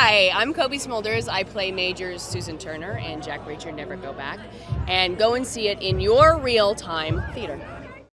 Hi, I'm Cobie Smulders. I play Majors Susan Turner and Jack Reacher Never Go Back. And go and see it in your real time theater.